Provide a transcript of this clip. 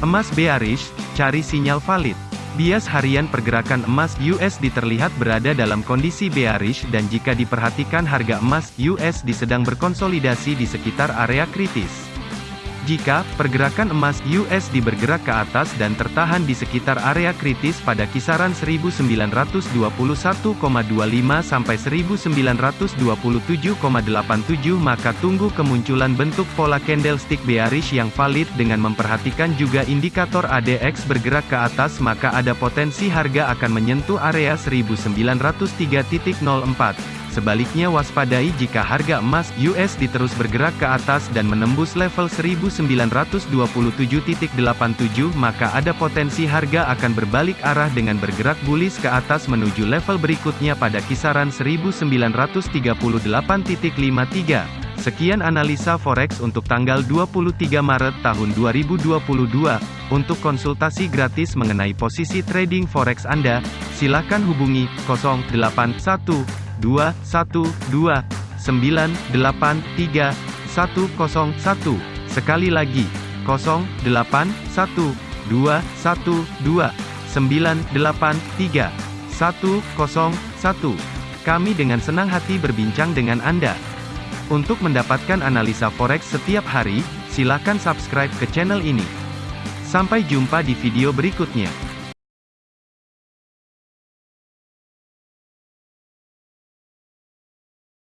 Emas bearish, cari sinyal valid. Bias harian pergerakan emas USD terlihat berada dalam kondisi bearish dan jika diperhatikan harga emas USD sedang berkonsolidasi di sekitar area kritis. Jika pergerakan emas USD bergerak ke atas dan tertahan di sekitar area kritis pada kisaran 1921,25 sampai 1927,87 maka tunggu kemunculan bentuk pola candlestick bearish yang valid dengan memperhatikan juga indikator ADX bergerak ke atas maka ada potensi harga akan menyentuh area 1903.04. Sebaliknya waspadai jika harga emas US diterus bergerak ke atas dan menembus level 1927.87 maka ada potensi harga akan berbalik arah dengan bergerak bullish ke atas menuju level berikutnya pada kisaran 1938.53. Sekian analisa forex untuk tanggal 23 Maret tahun 2022. Untuk konsultasi gratis mengenai posisi trading forex Anda, silakan hubungi 081. 2, 1, 2, 9, 8, 3, 1, 0, 1. Sekali lagi, 0, 8, 1, 2, 1, 2, 9, 8, 3, 1, 0, 1. Kami dengan senang hati berbincang dengan Anda. Untuk mendapatkan analisa forex setiap hari, silakan subscribe ke channel ini. Sampai jumpa di video berikutnya.